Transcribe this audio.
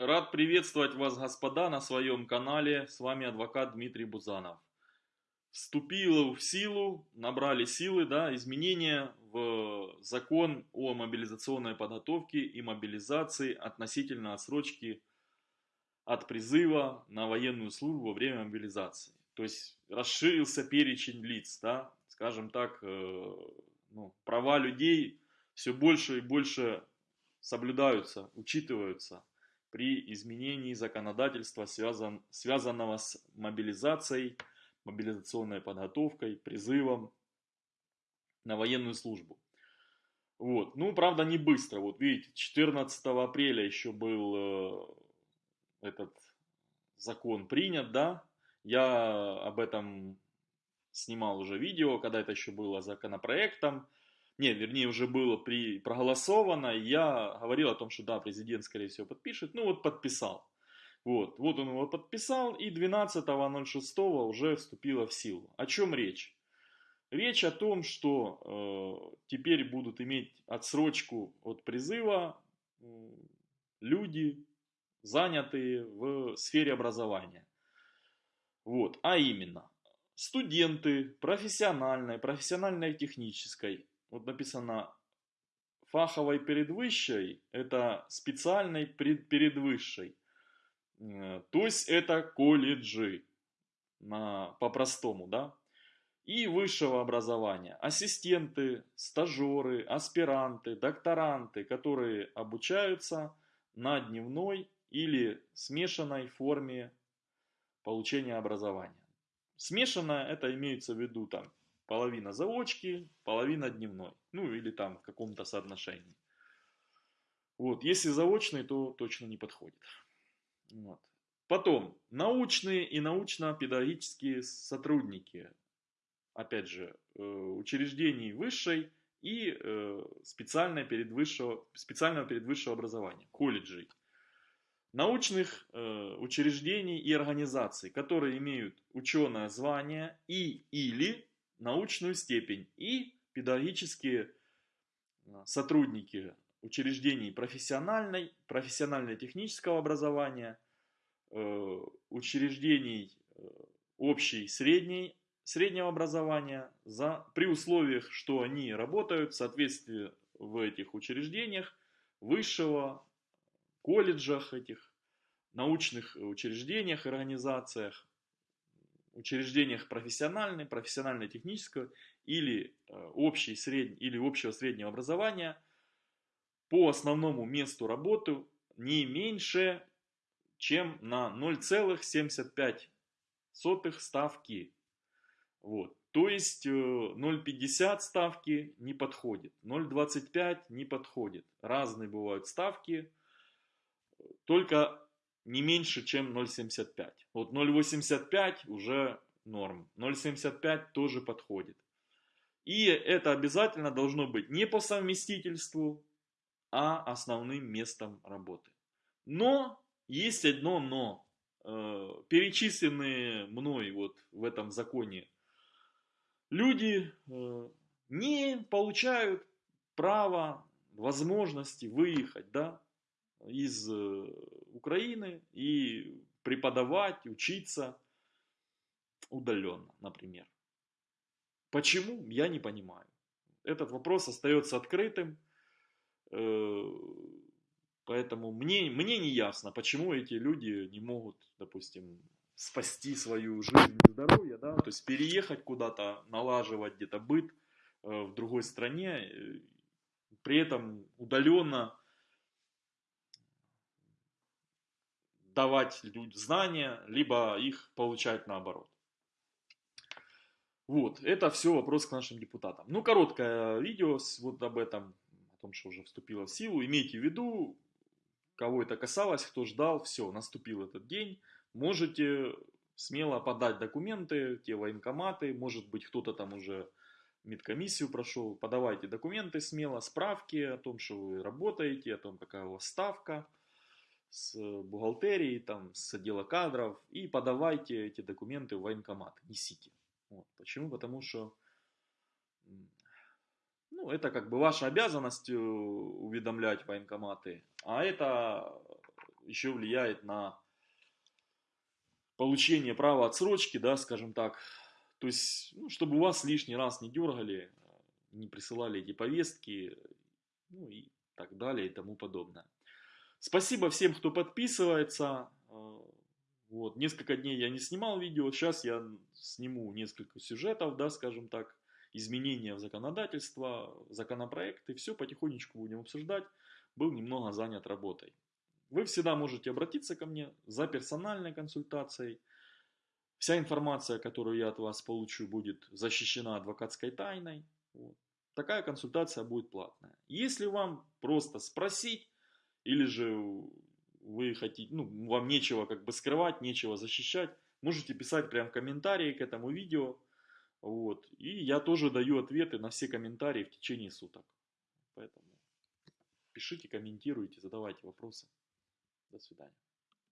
Рад приветствовать вас, господа, на своем канале. С вами адвокат Дмитрий Бузанов. Вступило в силу, набрали силы, да, изменения в закон о мобилизационной подготовке и мобилизации относительно отсрочки от призыва на военную службу во время мобилизации. То есть расширился перечень лиц, да, скажем так, э, ну, права людей все больше и больше соблюдаются, учитываются при изменении законодательства, связан, связанного с мобилизацией, мобилизационной подготовкой, призывом на военную службу. Вот. Ну, правда, не быстро. Вот видите, 14 апреля еще был э, этот закон принят, да. Я об этом снимал уже видео, когда это еще было законопроектом не, вернее, уже было при, проголосовано, я говорил о том, что да, президент, скорее всего, подпишет, ну вот подписал. Вот, вот он его подписал, и 12.06 уже вступило в силу. О чем речь? Речь о том, что э, теперь будут иметь отсрочку от призыва э, люди, занятые в сфере образования. Вот, а именно, студенты профессиональной, профессиональной технической, вот написано фаховой передвысшей, это специальной передвысшей. Э, то есть это колледжи по-простому, да. И высшего образования. Ассистенты, стажеры, аспиранты, докторанты, которые обучаются на дневной или смешанной форме получения образования. Смешанное это имеется в виду там половина заочки, половина дневной. Ну или там в каком-то соотношении. Вот, если заочный, то точно не подходит. Вот. Потом, научные и научно-педагогические сотрудники, опять же, э, учреждений высшей и э, специального передвысшего, специального передвысшего образования, колледжей. Научных э, учреждений и организаций, которые имеют ученое звание и или научную степень и педагогические а, сотрудники учреждений профессиональной, профессионально-технического образования, э, учреждений э, общей, средней, среднего образования, за, при условиях, что они работают в соответствии в этих учреждениях, высшего, колледжах этих, научных учреждениях, организациях, учреждениях профессиональной, профессионально-технического или, э, общей, средней, или общего среднего образования по основному месту работы не меньше, чем на 0,75 ставки. Вот. То есть 0,50 э, ставки не подходит, 0,25 не подходит. Разные бывают ставки. Только не меньше, чем 0,75. Вот 0,85 уже норм. 0,75 тоже подходит. И это обязательно должно быть не по совместительству, а основным местом работы. Но, есть одно но. Э, перечисленные мной вот в этом законе люди э, не получают права, возможности выехать, да, из э, Украины и преподавать, учиться удаленно, например. Почему, я не понимаю. Этот вопрос остается открытым, э, поэтому мне, мне не ясно, почему эти люди не могут, допустим, спасти свою жизнь и здоровье, да, то есть переехать куда-то, налаживать где-то быт э, в другой стране, при этом удаленно давать знания, либо их получать наоборот. Вот, это все вопрос к нашим депутатам. Ну, короткое видео вот об этом, о том, что уже вступило в силу. Имейте в виду, кого это касалось, кто ждал, все, наступил этот день. Можете смело подать документы, те военкоматы, может быть кто-то там уже медкомиссию прошел, подавайте документы смело, справки о том, что вы работаете, о том, какая у вас ставка с бухгалтерии, там, с отдела кадров и подавайте эти документы в военкомат, несите. Вот. Почему? Потому что ну, это как бы ваша обязанность э, уведомлять военкоматы, а это еще влияет на получение права отсрочки, да, скажем так. То есть, ну, чтобы вас лишний раз не дергали, не присылали эти повестки, ну и так далее и тому подобное. Спасибо всем, кто подписывается. Э, вот, несколько дней я не снимал видео, сейчас я сниму несколько сюжетов, да, скажем так, изменения в законодательство, законопроекты, все потихонечку будем обсуждать. Был немного занят работой. Вы всегда можете обратиться ко мне за персональной консультацией. Вся информация, которую я от вас получу, будет защищена адвокатской тайной. Вот. Такая консультация будет платная. Если вам просто спросить, или же вы хотите, ну, вам нечего как бы скрывать, нечего защищать, можете писать прям комментарии к этому видео. Вот. И я тоже даю ответы на все комментарии в течение суток. Поэтому пишите, комментируйте, задавайте вопросы. До свидания.